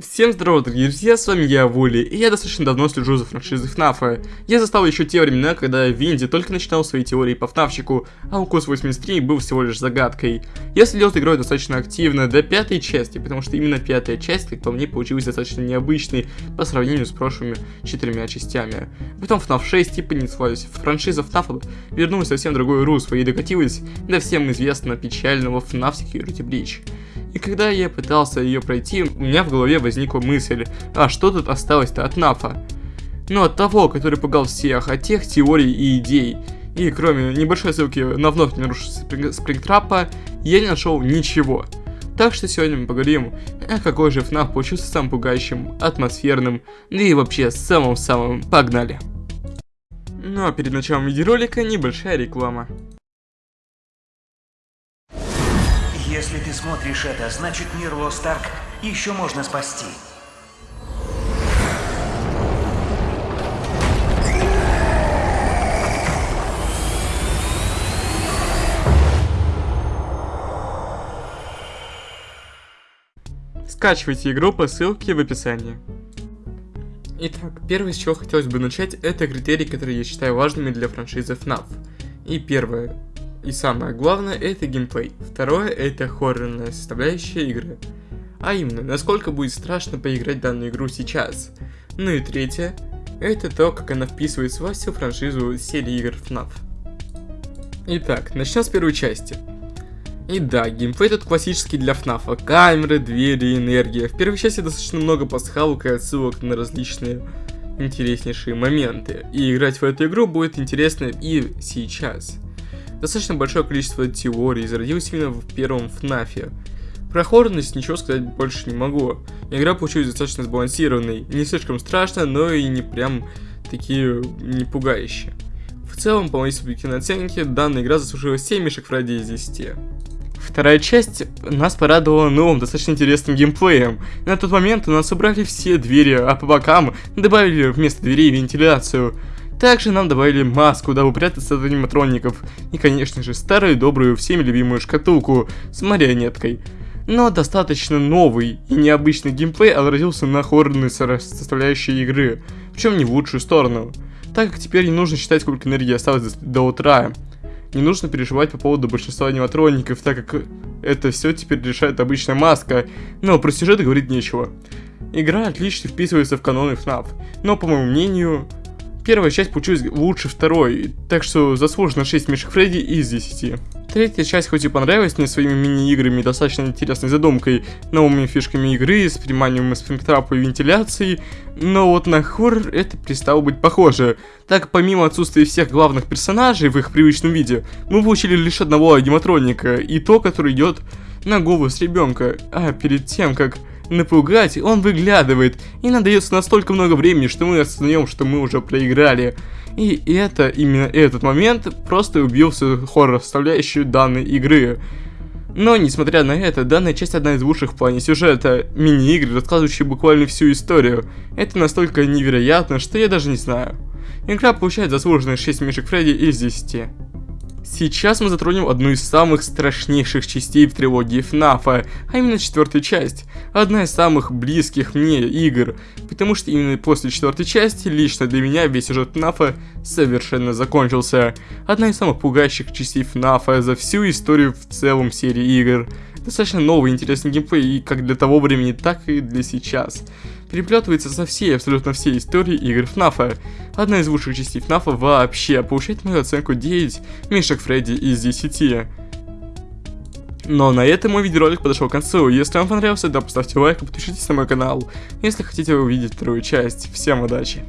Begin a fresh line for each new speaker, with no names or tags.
Всем здорово, дорогие друзья, с вами я, Вули, и я достаточно давно слежу за франшизой FNAF. Я застал еще те времена, когда Винди только начинал свои теории по ФНАФчику, а Укус 83 был всего лишь загадкой. Я следил за игрой достаточно активно до пятой части, потому что именно пятая часть, как по мне, получилась достаточно необычной по сравнению с прошлыми четырьмя частями. Потом FNAF 6 типа понеслась, франшиза FNAF вернулась совсем другое русло и докатилась до всем известного печального FNAF Security Breach. И когда я пытался ее пройти, у меня в голове возникла мысль, а что тут осталось-то от Нафа? Ну, от того, который пугал всех, от тех теорий и идей. И кроме небольшой ссылки на вновь не нарушенный спрингтрапа, я не нашел ничего. Так что сегодня мы поговорим, а какой же FNAF получился самым пугающим, атмосферным, да и вообще самым-самым. Погнали! Ну а перед началом видеоролика небольшая реклама.
Если ты смотришь это, значит мир Лост Арк еще можно спасти.
Скачивайте игру по ссылке в описании. Итак, первое, с чего хотелось бы начать, это критерии, которые я считаю важными для франшизы FNAF. И первое, и самое главное, это геймплей. Второе, это хоррорная составляющая игры. А именно, насколько будет страшно поиграть данную игру сейчас. Ну и третье, это то, как она вписывается во всю франшизу серии игр FNAF. Итак, начнем с первой части. И да, геймплей тут классический для FNAF. Камеры, двери, энергия. В первой части достаточно много пасхалок и отсылок на различные интереснейшие моменты. И играть в эту игру будет интересно и сейчас. Достаточно большое количество теорий зародилось именно в первом FNAF. Про хоррорность ничего сказать больше не могу. Игра получилась достаточно сбалансированной, не слишком страшно, но и не прям такие не пугающие. В целом, по моей субъективной оценке, данная игра заслужила 7 мишек Фредди из 10. Вторая часть нас порадовала новым, достаточно интересным геймплеем. На тот момент у нас убрали все двери, а по бокам добавили вместо дверей вентиляцию. Также нам добавили маску, дабы прятаться от аниматроников. И, конечно же, старую добрую, всеми любимую шкатулку с марионеткой. Но достаточно новый и необычный геймплей отразился на хоррорной составляющей игры, причем не в лучшую сторону. Так как теперь не нужно считать, сколько энергии осталось до, утра. Не нужно переживать по поводу большинства аниматроников, так как это все теперь решает обычная маска, но про сюжет говорить нечего. Игра отлично вписывается в каноны FNAF, но по моему мнению, Первая часть получилась лучше второй, так что заслуженно 6 мешек Фредди из 10. Третья часть хоть и понравилась мне своими мини-играми достаточно интересной задумкой, новыми фишками игры, с приманием спрингтрапа и вентиляцией, но вот на хоррор это перестало быть похоже, так помимо отсутствия всех главных персонажей в их привычном виде, мы получили лишь одного аниматроника, и то, который идет на голову с ребенка, а перед тем, как напугать, он выглядывает, и нам дается настолько много времени, что мы осознаем, что мы уже проиграли. И это, именно этот момент, просто убил всю хоррор-составляющую данной игры. Но, несмотря на это, данная часть одна из лучших в плане сюжета, мини-игры, рассказывающие буквально всю историю. Это настолько невероятно, что я даже не знаю. Игра получает заслуженные 6 мишек Фредди из 10. Сейчас мы затронем одну из самых страшнейших частей в трилогии FNAF, а именно четвертую часть. Одна из самых близких мне игр, потому что именно после четвертой части лично для меня весь сюжет FNAF совершенно закончился. Одна из самых пугающих частей FNAF за всю историю в целом серии игр. Достаточно новый интересный геймплей и как для того времени, так и для сейчас. Переплетывается со всей, абсолютно всей историей игр FNAF. Одна из лучших частей FNAF вообще, получает мою оценку 9 мишек Фредди из 10. Но на этом мой видеоролик подошел к концу. Если вам понравился, то поставьте лайк и подпишитесь на мой канал, если хотите увидеть вторую часть. Всем удачи!